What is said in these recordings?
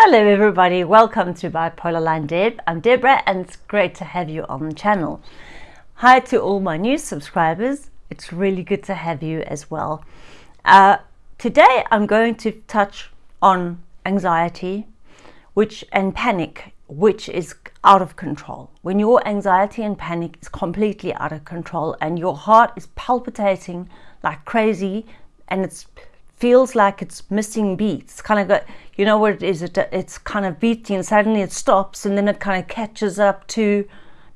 Hello everybody, welcome to Bipolar Line Deb. I'm Deborah and it's great to have you on the channel. Hi to all my new subscribers, it's really good to have you as well. Uh, today I'm going to touch on anxiety which and panic which is out of control. When your anxiety and panic is completely out of control and your heart is palpitating like crazy and it feels like it's missing beats, kind of got, you know what it is, it, it's kind of beating and suddenly it stops and then it kind of catches up to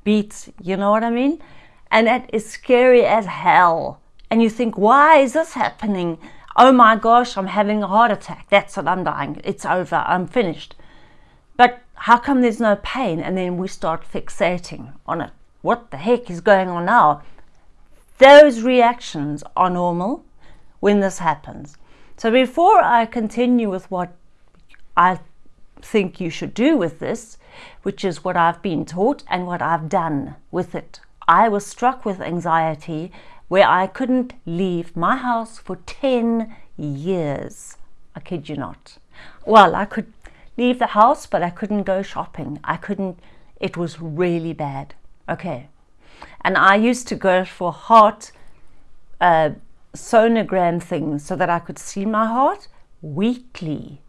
beats, you know what I mean? And that is scary as hell. And you think, why is this happening? Oh my gosh, I'm having a heart attack. That's it, I'm dying. It's over, I'm finished. But how come there's no pain? And then we start fixating on it. What the heck is going on now? Those reactions are normal when this happens. So before I continue with what I think you should do with this, which is what I've been taught and what I've done with it. I was struck with anxiety where I couldn't leave my house for 10 years. I kid you not. Well, I could leave the house, but I couldn't go shopping. I couldn't, it was really bad. Okay. And I used to go for heart uh, sonogram things so that I could see my heart weekly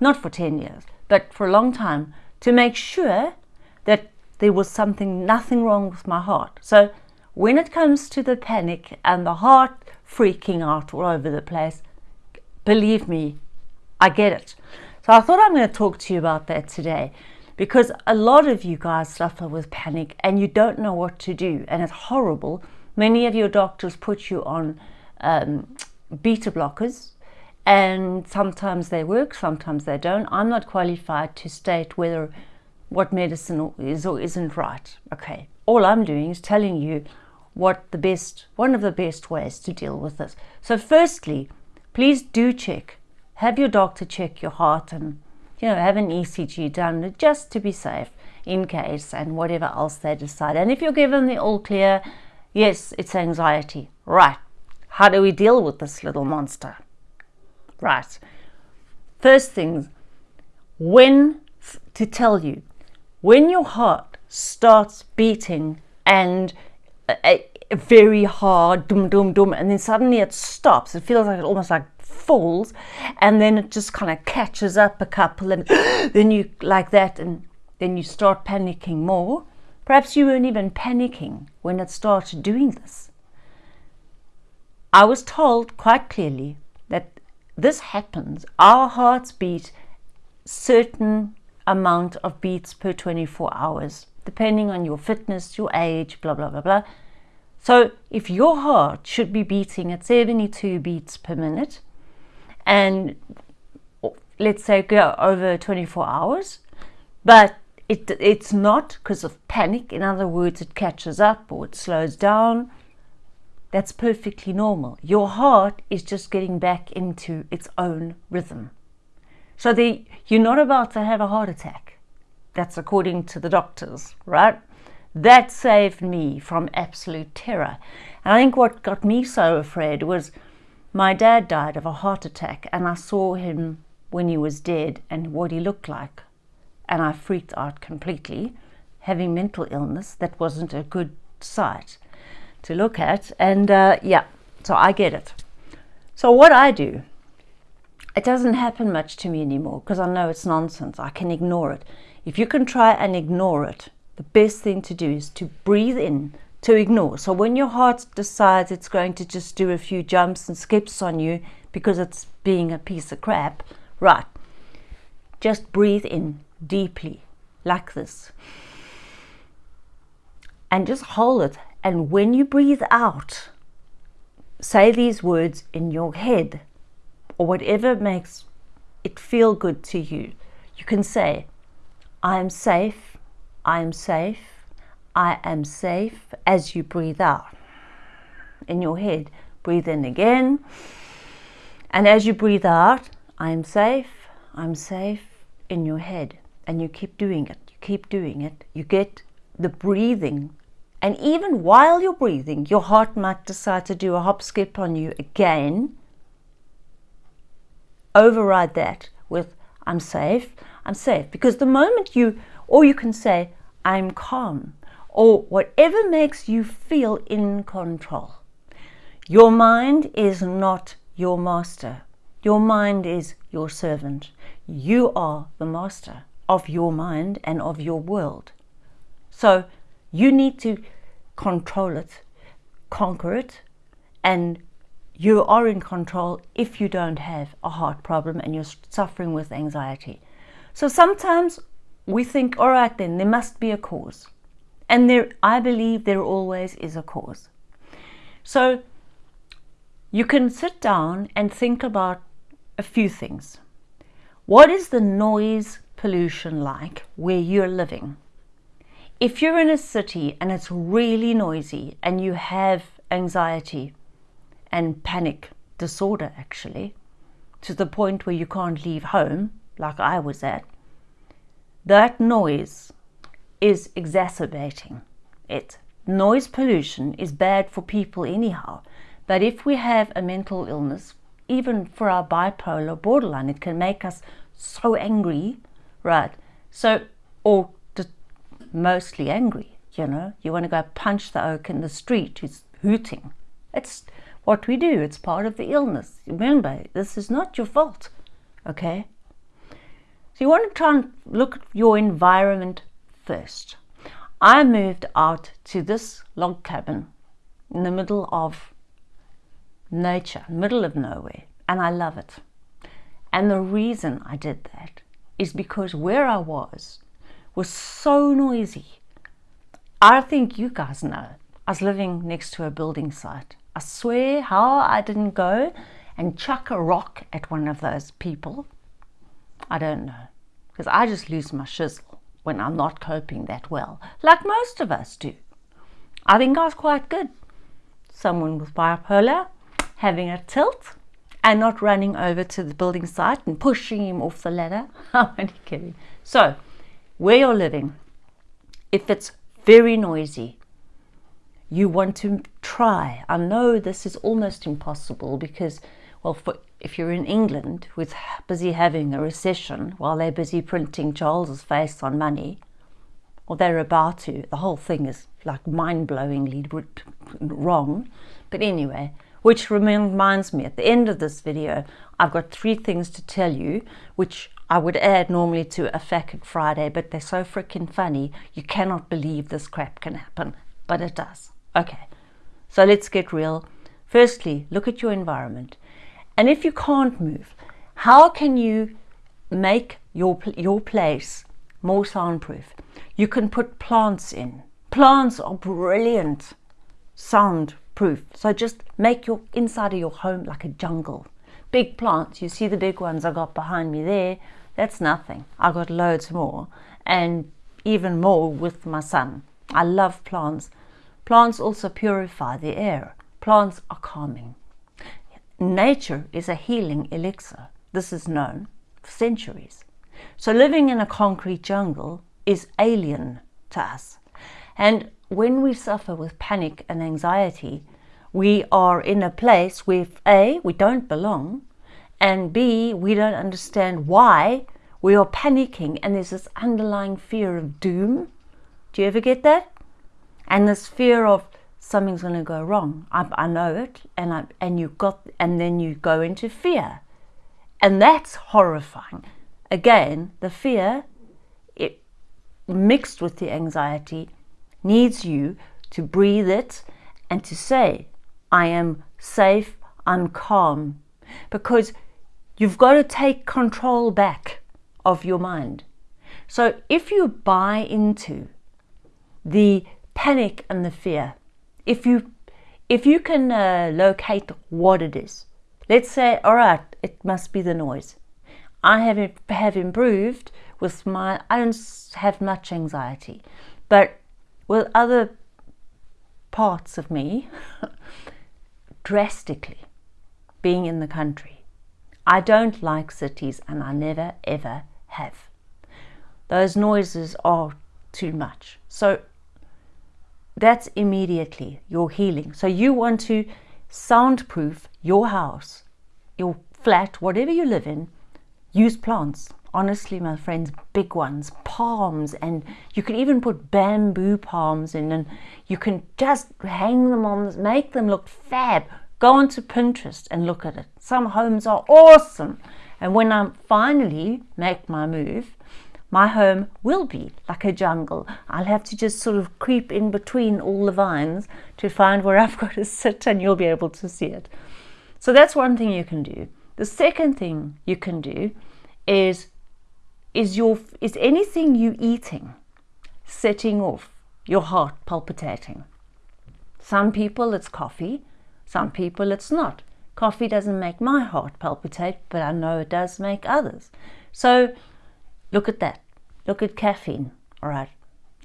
not for 10 years, but for a long time, to make sure that there was something, nothing wrong with my heart. So when it comes to the panic and the heart freaking out all over the place, believe me, I get it. So I thought I'm going to talk to you about that today because a lot of you guys suffer with panic and you don't know what to do and it's horrible. Many of your doctors put you on um, beta blockers and sometimes they work, sometimes they don't. I'm not qualified to state whether what medicine is or isn't right. Okay, all I'm doing is telling you what the best, one of the best ways to deal with this. So firstly, please do check, have your doctor check your heart and you know, have an ECG done just to be safe in case and whatever else they decide. And if you're given the all clear, yes, it's anxiety. Right. How do we deal with this little monster? Right. First things, when to tell you, when your heart starts beating and very hard, dum dum dum, and then suddenly it stops. It feels like it almost like falls, and then it just kind of catches up a couple, and then you like that, and then you start panicking more. Perhaps you weren't even panicking when it started doing this. I was told quite clearly that this happens, our hearts beat certain amount of beats per 24 hours, depending on your fitness, your age, blah, blah, blah, blah. So if your heart should be beating at 72 beats per minute, and let's say go over 24 hours, but it, it's not because of panic. In other words, it catches up or it slows down that's perfectly normal. Your heart is just getting back into its own rhythm. So the, you're not about to have a heart attack. That's according to the doctors, right? That saved me from absolute terror. And I think what got me so afraid was my dad died of a heart attack and I saw him when he was dead and what he looked like. And I freaked out completely. Having mental illness, that wasn't a good sight to look at. And uh, yeah, so I get it. So what I do, it doesn't happen much to me anymore because I know it's nonsense. I can ignore it. If you can try and ignore it, the best thing to do is to breathe in, to ignore. So when your heart decides it's going to just do a few jumps and skips on you because it's being a piece of crap, right, just breathe in deeply like this and just hold it and when you breathe out, say these words in your head or whatever makes it feel good to you. You can say, I am safe, I am safe, I am safe as you breathe out. In your head, breathe in again. And as you breathe out, I am safe, I'm safe in your head. And you keep doing it, you keep doing it. You get the breathing and even while you're breathing, your heart might decide to do a hop skip on you again. Override that with, I'm safe, I'm safe. Because the moment you, or you can say, I'm calm, or whatever makes you feel in control. Your mind is not your master. Your mind is your servant. You are the master of your mind and of your world. So you need to control it, conquer it, and you are in control if you don't have a heart problem and you're suffering with anxiety. So sometimes we think, all right, then there must be a cause. And there, I believe there always is a cause. So you can sit down and think about a few things. What is the noise pollution like where you're living? If you're in a city and it's really noisy and you have anxiety and panic disorder actually, to the point where you can't leave home, like I was at, that noise is exacerbating it. Noise pollution is bad for people anyhow, but if we have a mental illness, even for our bipolar borderline, it can make us so angry, right? So, or mostly angry, you know, you want to go punch the oak in the street who's hooting. It's what we do, it's part of the illness. Remember, this is not your fault, okay? So you want to try and look at your environment first. I moved out to this log cabin in the middle of nature, middle of nowhere, and I love it. And the reason I did that is because where I was was so noisy. I think you guys know. I was living next to a building site. I swear how I didn't go and chuck a rock at one of those people. I don't know. Because I just lose my shizzle when I'm not coping that well, like most of us do. I think I was quite good. Someone with bipolar, having a tilt, and not running over to the building site and pushing him off the ladder. I'm only kidding. So, where you're living, if it's very noisy, you want to try. I know this is almost impossible because, well, for, if you're in England with busy having a recession while they're busy printing Charles's face on money, or they're about to, the whole thing is like mind-blowingly wrong. But anyway, which reminds me, at the end of this video, I've got three things to tell you, which I would add normally to a Fact Friday, but they're so freaking funny, you cannot believe this crap can happen, but it does. Okay, so let's get real. Firstly, look at your environment. And if you can't move, how can you make your, your place more soundproof? You can put plants in. Plants are brilliant sound proof. So just make your inside of your home like a jungle. Big plants, you see the big ones I got behind me there, that's nothing. I got loads more and even more with my son. I love plants. Plants also purify the air. Plants are calming. Nature is a healing elixir. This is known for centuries. So living in a concrete jungle is alien to us. And when we suffer with panic and anxiety, we are in a place where A, we don't belong, and B, we don't understand why we are panicking and there's this underlying fear of doom. Do you ever get that? And this fear of something's going to go wrong. I, I know it, and I, and you got, and then you go into fear, and that's horrifying. Again, the fear, it mixed with the anxiety, needs you to breathe it and to say, I am safe, I'm calm. Because you've got to take control back of your mind. So if you buy into the panic and the fear, if you if you can uh, locate what it is, let's say, all right, it must be the noise. I have have improved with my. I don't have much anxiety, but with other parts of me, drastically being in the country. I don't like cities and I never ever have. Those noises are too much. So that's immediately your healing. So you want to soundproof your house, your flat, whatever you live in, use plants. Honestly my friends big ones palms and you can even put bamboo palms in and you can just hang them on make them look fab. Go onto pinterest and look at it. Some homes are awesome. And when i finally make my move my home will be like a jungle. I'll have to just sort of creep in between all the vines to find where i've got to sit and you'll be able to see it. So that's one thing you can do. The second thing you can do is is your is anything you eating setting off your heart palpitating? Some people it's coffee some people it's not. Coffee doesn't make my heart palpitate but i know it does make others. So look at that. Look at caffeine all right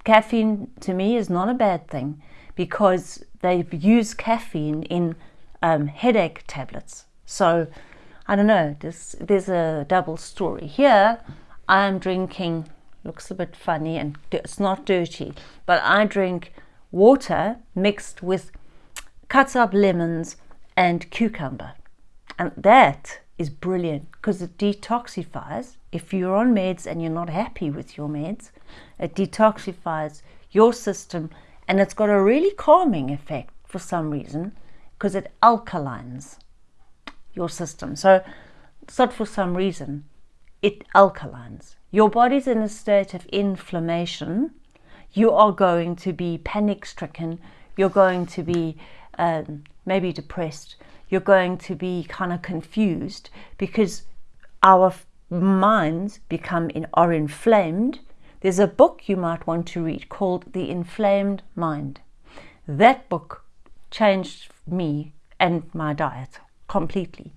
caffeine to me is not a bad thing because they use caffeine in um, headache tablets. So i don't know this there's a double story here I'm drinking, looks a bit funny and it's not dirty, but I drink water mixed with cut up lemons and cucumber. And that is brilliant because it detoxifies. If you're on meds and you're not happy with your meds, it detoxifies your system and it's got a really calming effect for some reason because it alkalines your system. So it's not for some reason it alkalines. Your body's in a state of inflammation. You are going to be panic stricken. You're going to be um, maybe depressed. You're going to be kind of confused because our minds become in, are inflamed. There's a book you might want to read called The Inflamed Mind. That book changed me and my diet completely.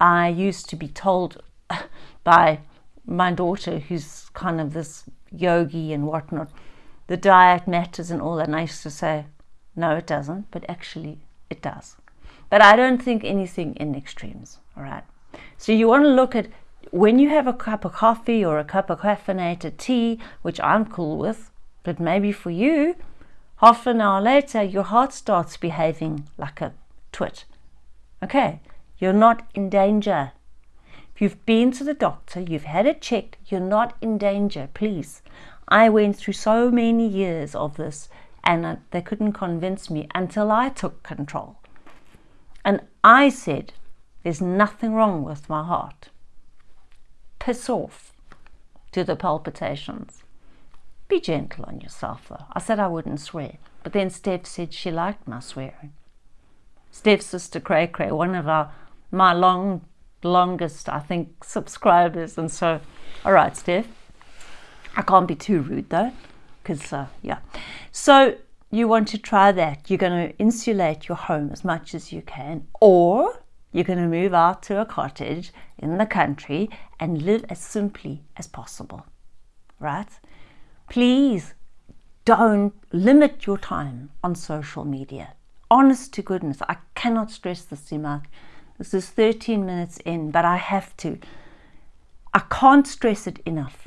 I used to be told by my daughter, who's kind of this yogi and whatnot, the diet matters and all that. And I used to say, no, it doesn't, but actually it does. But I don't think anything in extremes, all right? So you want to look at when you have a cup of coffee or a cup of caffeinated tea, which I'm cool with, but maybe for you, half an hour later, your heart starts behaving like a twit. Okay, you're not in danger. You've been to the doctor, you've had it checked, you're not in danger, please. I went through so many years of this and uh, they couldn't convince me until I took control. And I said, There's nothing wrong with my heart. Piss off to the palpitations. Be gentle on yourself, though. I said I wouldn't swear, but then Steph said she liked my swearing. Steph's sister Cray Cray, one of our my long longest, I think, subscribers. And so, all right, Steph, I can't be too rude though, because, uh, yeah. So, you want to try that. You're going to insulate your home as much as you can, or you're going to move out to a cottage in the country and live as simply as possible, right? Please don't limit your time on social media. Honest to goodness, I cannot stress this much. This is 13 minutes in, but I have to. I can't stress it enough.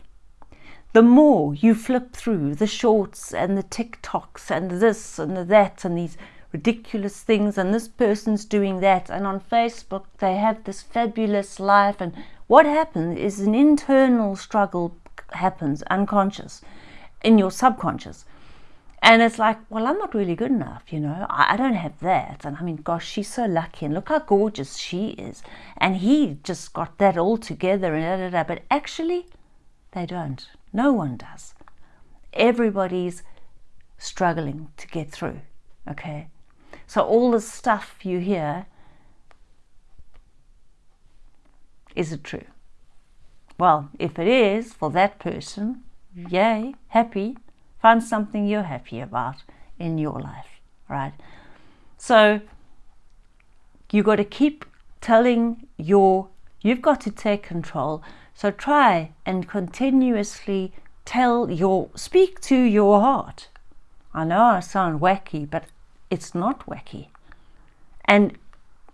The more you flip through the shorts and the TikToks and this and that and these ridiculous things, and this person's doing that, and on Facebook they have this fabulous life, and what happens is an internal struggle happens unconscious in your subconscious and it's like, well, I'm not really good enough, you know. I, I, don't have that. And I mean, gosh, she's so lucky. And look how gorgeous she is. And he just got that all together and da, da, da. But actually, they don't. No one does. Everybody's struggling to get through, okay? So all the stuff you hear, is it true? Well, if it is for that person, yay, happy, Find something you're happy about in your life, right? So you got to keep telling your, you've got to take control. So try and continuously tell your, speak to your heart. I know I sound wacky, but it's not wacky. And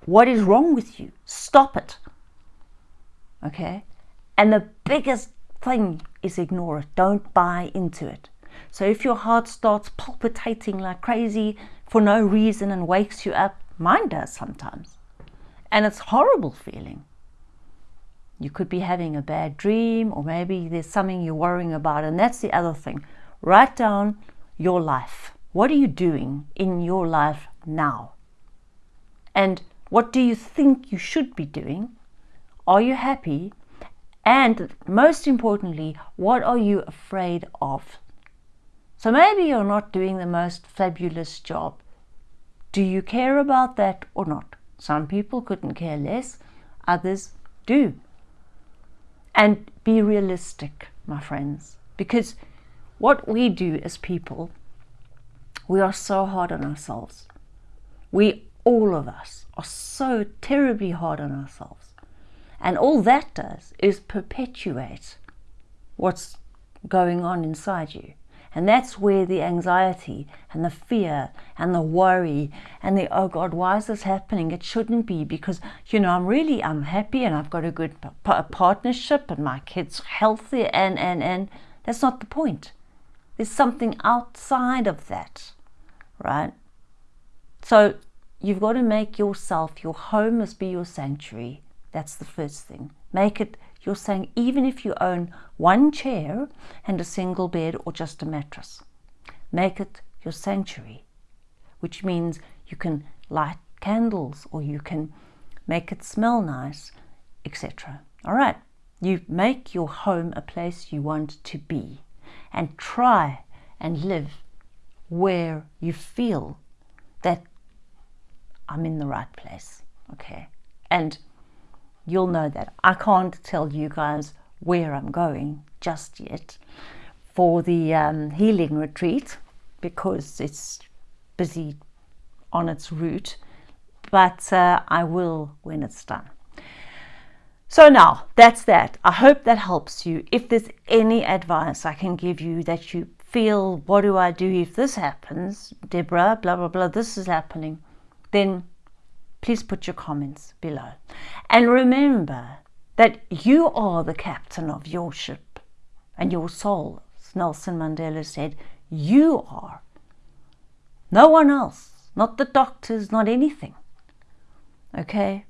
what is wrong with you? Stop it. Okay? And the biggest thing is ignore it. Don't buy into it. So if your heart starts palpitating like crazy for no reason and wakes you up, mine does sometimes. And it's horrible feeling. You could be having a bad dream, or maybe there's something you're worrying about. And that's the other thing. Write down your life. What are you doing in your life now? And what do you think you should be doing? Are you happy? And most importantly, what are you afraid of? So maybe you're not doing the most fabulous job. Do you care about that or not? Some people couldn't care less, others do. And be realistic, my friends, because what we do as people, we are so hard on ourselves. We, all of us, are so terribly hard on ourselves. And all that does is perpetuate what's going on inside you. And that's where the anxiety and the fear and the worry and the, oh God, why is this happening? It shouldn't be because, you know, I'm really, I'm happy and I've got a good partnership and my kid's healthy and, and, and that's not the point. There's something outside of that, right? So you've got to make yourself, your home must be your sanctuary. That's the first thing. Make it you're saying even if you own one chair and a single bed or just a mattress, make it your sanctuary, which means you can light candles or you can make it smell nice, etc. All right, you make your home a place you want to be and try and live where you feel that I'm in the right place. Okay, and you'll know that. I can't tell you guys where I'm going just yet for the um, healing retreat because it's busy on its route, but uh, I will when it's done. So now that's that. I hope that helps you. If there's any advice I can give you that you feel, what do I do if this happens, Deborah, blah, blah, blah, this is happening, then please put your comments below. And remember that you are the captain of your ship and your soul. As Nelson Mandela said, you are. No one else, not the doctors, not anything. Okay?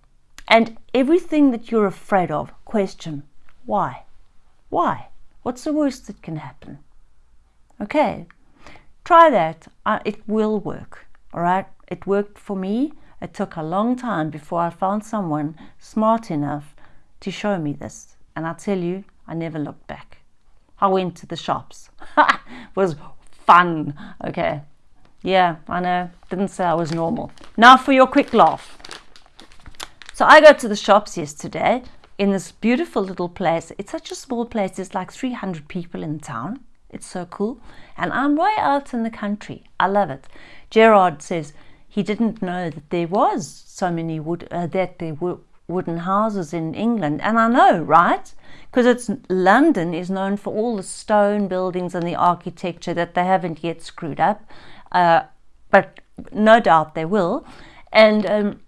And everything that you're afraid of, question why? Why? What's the worst that can happen? Okay? Try that. Uh, it will work. All right? It worked for me. It took a long time before I found someone smart enough to show me this. And I tell you, I never looked back. I went to the shops. it was fun. Okay. Yeah, I know. Didn't say I was normal. Now for your quick laugh. So I go to the shops yesterday in this beautiful little place. It's such a small place. There's like 300 people in town. It's so cool. And I'm way out in the country. I love it. Gerard says, he didn't know that there was so many wood uh, that there were wooden houses in England. And I know right? Because it's London is known for all the stone buildings and the architecture that they haven't yet screwed up uh, but no doubt they will. And um,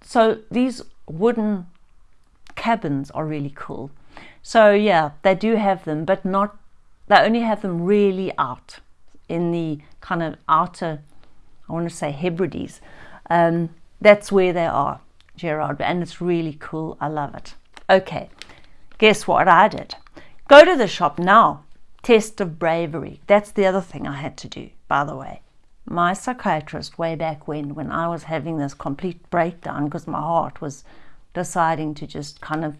so these wooden cabins are really cool. So yeah they do have them but not they only have them really out in the kind of outer I want to say Hebrides. Um, that's where they are, Gerard, and it's really cool. I love it. Okay, guess what I did? Go to the shop now. Test of bravery. That's the other thing I had to do, by the way. My psychiatrist, way back when, when I was having this complete breakdown because my heart was deciding to just kind of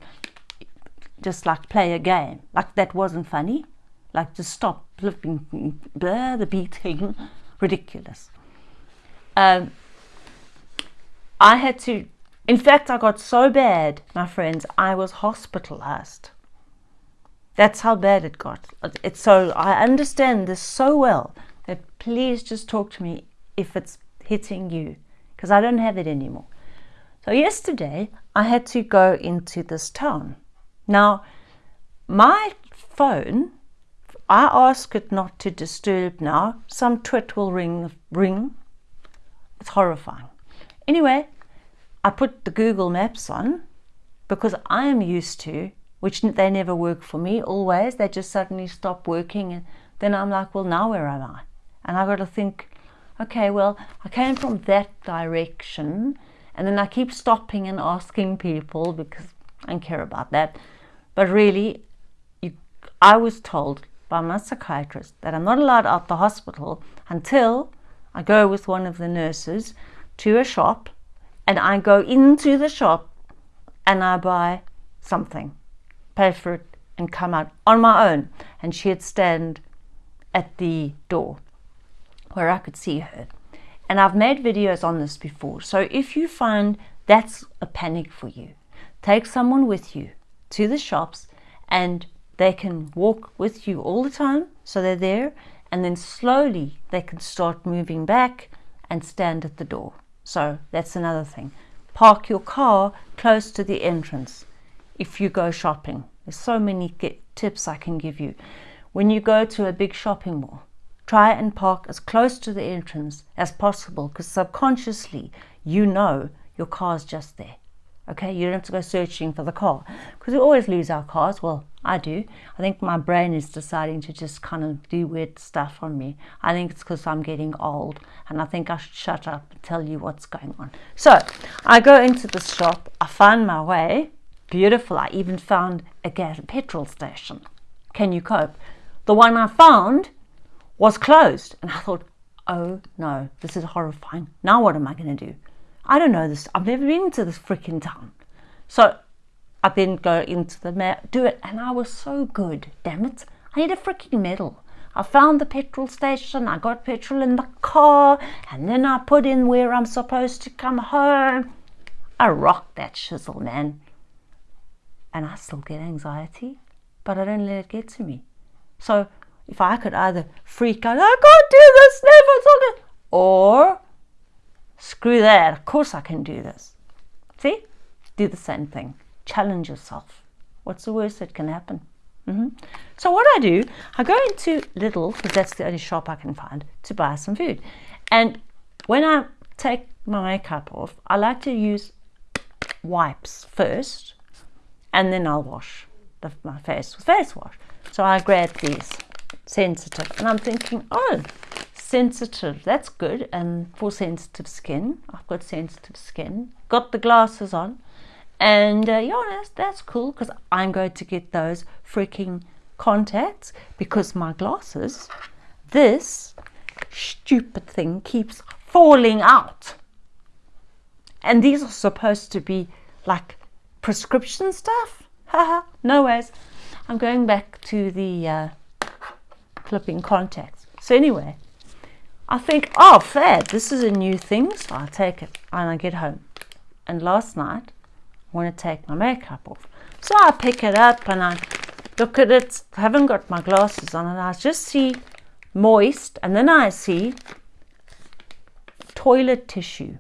just like play a game. Like that wasn't funny. Like just stop flipping, blah, the beating. Ridiculous um, I had to, in fact, I got so bad, my friends, I was hospitalized. That's how bad it got. It's so, I understand this so well that please just talk to me if it's hitting you because I don't have it anymore. So yesterday I had to go into this town. Now, my phone, I ask it not to disturb now. Some twit will ring, ring it's horrifying. Anyway, I put the Google Maps on because I am used to, which they never work for me always, they just suddenly stop working. And then I'm like, well, now where am I? And I've got to think, okay, well, I came from that direction. And then I keep stopping and asking people because I don't care about that. But really, you, I was told by my psychiatrist that I'm not allowed out the hospital until I go with one of the nurses to a shop and I go into the shop and I buy something, pay for it and come out on my own. And she'd stand at the door where I could see her. And I've made videos on this before. So if you find that's a panic for you, take someone with you to the shops and they can walk with you all the time. So they're there and then slowly they can start moving back and stand at the door. So that's another thing. Park your car close to the entrance if you go shopping. There's so many tips I can give you. When you go to a big shopping mall, try and park as close to the entrance as possible because subconsciously you know your car's just there. Okay, you don't have to go searching for the car because we always lose our cars. Well, I do. I think my brain is deciding to just kind of do weird stuff on me. I think it's because I'm getting old and I think I should shut up and tell you what's going on. So I go into the shop, I find my way. Beautiful. I even found a gas petrol station. Can you cope? The one I found was closed and I thought, oh no, this is horrifying. Now what am I going to do? I don't know this. I've never been to this freaking town. So I then go into the map, do it, and I was so good. Damn it. I need a freaking medal. I found the petrol station, I got petrol in the car, and then I put in where I'm supposed to come home. I rocked that shizzle, man. And I still get anxiety, but I don't let it get to me. So if I could either freak out, I can't do this, never, or Screw that, of course I can do this. See? Do the same thing. Challenge yourself. What's the worst that can happen? Mm -hmm. So what I do, I go into Lidl, because that's the only shop I can find, to buy some food. And when I take my makeup off, I like to use wipes first, and then I'll wash the, my face with face wash. So I grab these sensitive, and I'm thinking, oh, sensitive. That's good and for sensitive skin. I've got sensitive skin. Got the glasses on. And uh, yeah that's, that's cool because I'm going to get those freaking contacts because my glasses this stupid thing keeps falling out. And these are supposed to be like prescription stuff? Haha no ways I'm going back to the uh, clipping contacts. So anyway I think, oh, fair, this is a new thing, so I take it and I get home. And last night, I want to take my makeup off. So I pick it up and I look at it. I haven't got my glasses on and I just see moist and then I see toilet tissue.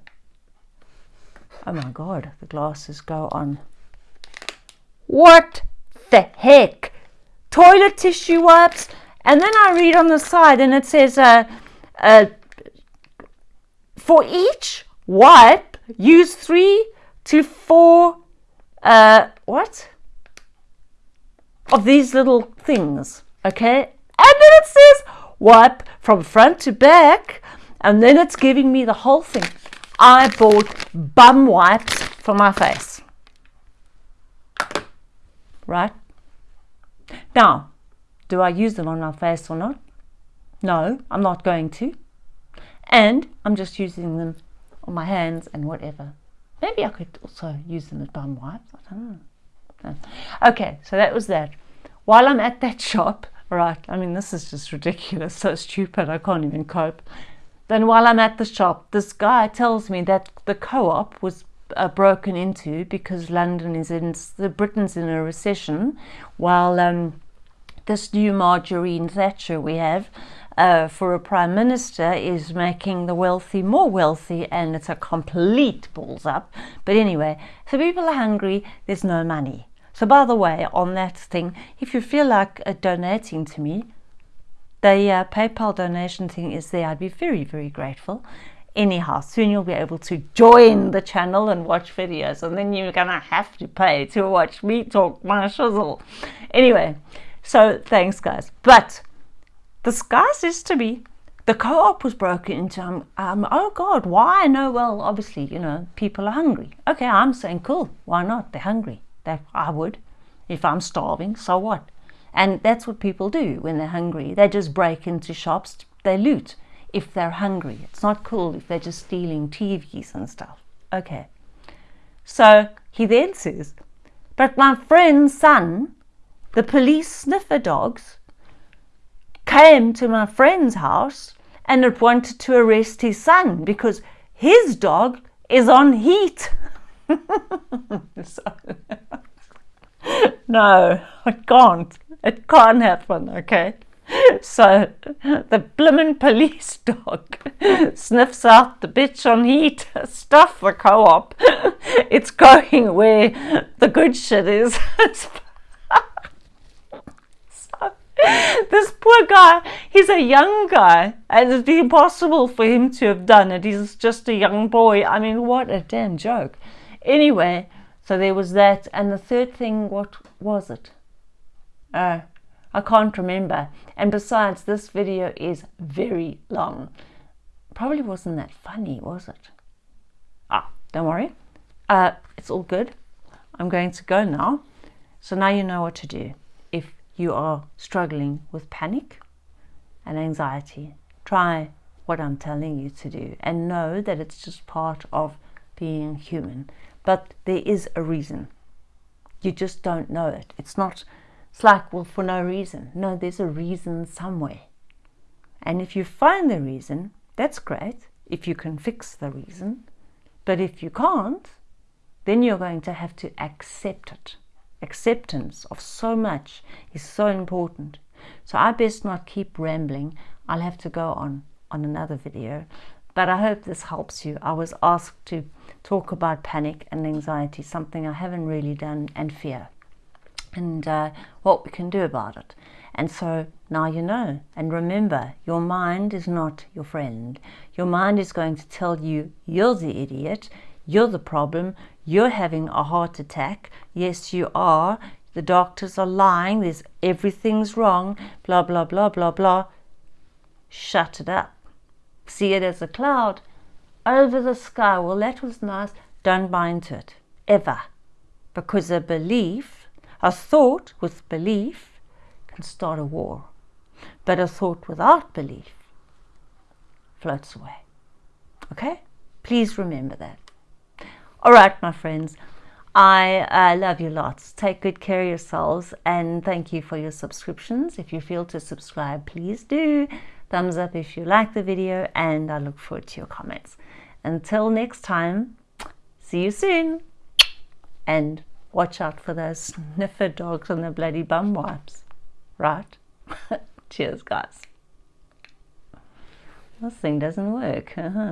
Oh my God, the glasses go on. What the heck? Toilet tissue wipes? And then I read on the side and it says, uh, uh, for each wipe, use three to four, uh, what? Of these little things, okay? And then it says wipe from front to back, and then it's giving me the whole thing. I bought bum wipes for my face. Right? Now, do I use them on my face or not? No, I'm not going to. And I'm just using them on my hands and whatever. Maybe I could also use them as bum wipes. I don't know. Okay, so that was that. While I'm at that shop, right, I mean, this is just ridiculous, so stupid, I can't even cope. Then while I'm at the shop, this guy tells me that the co-op was uh, broken into because London is in, the Britain's in a recession, while um, this new Margaret Thatcher we have uh, for a prime minister is making the wealthy more wealthy and it's a complete balls up. But anyway, so people are hungry, there's no money. So by the way, on that thing, if you feel like uh, donating to me, the uh, PayPal donation thing is there. I'd be very, very grateful. Anyhow, soon you'll be able to join the channel and watch videos and then you're gonna have to pay to watch me talk my shizzle. Anyway, so thanks guys. But the sky says to me, the co-op was broken into. Um, um, oh God, why? No, well, obviously, you know, people are hungry. Okay, I'm saying, cool, why not? They're hungry. That I would. If I'm starving, so what? And that's what people do when they're hungry. They just break into shops, they loot if they're hungry. It's not cool if they're just stealing TVs and stuff. Okay. So he then says, But my friend's son, the police sniffer dogs, came to my friend's house and it wanted to arrest his son because his dog is on heat. no, I can't. It can't happen, okay? So the blimmin' police dog sniffs out the bitch on heat, stuff the co-op. It's going where the good shit is. so, this poor guy, he's a young guy, and it'd be impossible for him to have done it. He's just a young boy. I mean, what a damn joke. Anyway, so there was that. And the third thing, what was it? Uh, I can't remember. And besides, this video is very long. Probably wasn't that funny, was it? Ah, don't worry. Uh, it's all good. I'm going to go now. So now you know what to do. You are struggling with panic and anxiety, try what I'm telling you to do and know that it's just part of being human. But there is a reason. You just don't know it. It's not it's like, well, for no reason. No, there's a reason somewhere. And if you find the reason, that's great, if you can fix the reason. But if you can't, then you're going to have to accept it. Acceptance of so much is so important. So I best not keep rambling. I'll have to go on on another video. But I hope this helps you. I was asked to talk about panic and anxiety, something I haven't really done, and fear and uh, what we can do about it. And so now you know. And remember, your mind is not your friend. Your mind is going to tell you you're the idiot, you're the problem, you're having a heart attack. Yes, you are. The doctors are lying. There's everything's wrong. Blah blah blah blah blah. Shut it up. See it as a cloud over the sky. Well, that was nice. Don't buy into it ever, because a belief a thought with belief can start a war, but a thought without belief floats away. Okay? Please remember that. All right, my friends. I uh, love you lots. Take good care of yourselves and thank you for your subscriptions. If you feel to subscribe, please do. Thumbs up if you like the video and I look forward to your comments. Until next time, see you soon and watch out for those sniffer dogs and the bloody bum wipes. Right? Cheers, guys. This thing doesn't work. Uh -huh.